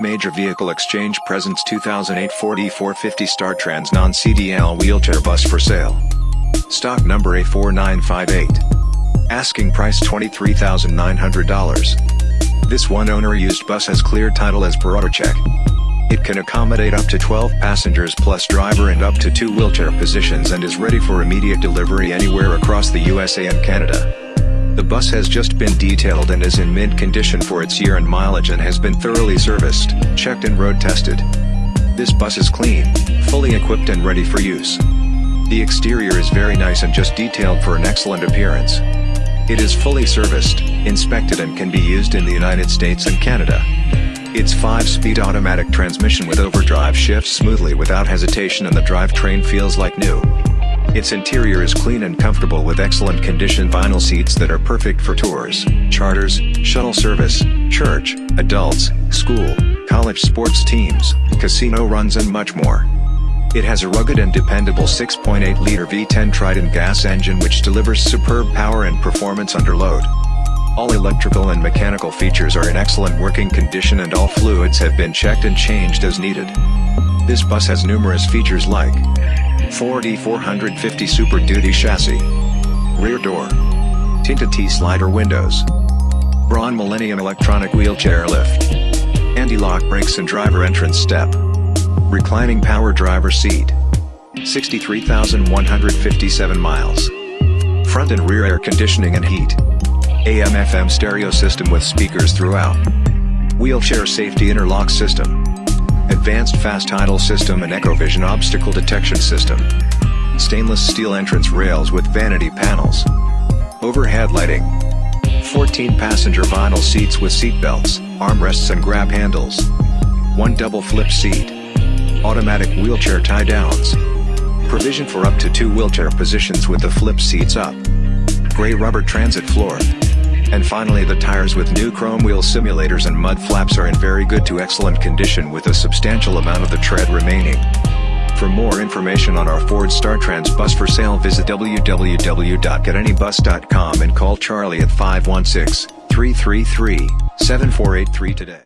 Major Vehicle Exchange presents 2008 Ford E450 StarTrans non-CDL wheelchair bus for sale. Stock number A4958. Asking price $23,900. This one-owner used bus has clear title as per AutoCheck. It can accommodate up to 12 passengers plus driver and up to two wheelchair positions and is ready for immediate delivery anywhere across the USA and Canada. The bus has just been detailed and is in mint condition for its year and mileage and has been thoroughly serviced, checked and road tested. This bus is clean, fully equipped and ready for use. The exterior is very nice and just detailed for an excellent appearance. It is fully serviced, inspected and can be used in the United States and Canada. Its 5-speed automatic transmission with overdrive shifts smoothly without hesitation and the drivetrain feels like new. Its interior is clean and comfortable with excellent condition vinyl seats that are perfect for tours, charters, shuttle service, church, adults, school, college sports teams, casino runs and much more. It has a rugged and dependable 6.8-liter V10 Triton gas engine which delivers superb power and performance under load. All electrical and mechanical features are in excellent working condition and all fluids have been checked and changed as needed. This bus has numerous features like Ford E450 Super Duty chassis, rear door, tinted T-slider windows, Braun Millennium electronic wheelchair lift, anti-lock brakes and driver entrance step, reclining power driver seat, 63,157 miles, front and rear air conditioning and heat, AM FM stereo system with speakers throughout, wheelchair safety interlock system, advanced fast idle system and EcoVision obstacle detection system. Stainless steel entrance rails with vanity panels. Overhead lighting. 14 passenger vinyl seats with seat belts, armrests and grab handles. One double flip seat. Automatic wheelchair tie downs. Provision for up to two wheelchair positions with the flip seats up. Gray rubber transit floor. And finally the tires with new chrome wheel simulators and mud flaps are in very good to excellent condition with a substantial amount of the tread remaining. For more information on our Ford StarTrans bus for sale visit www.getanybus.com and call Charlie at 516-333-7483 today.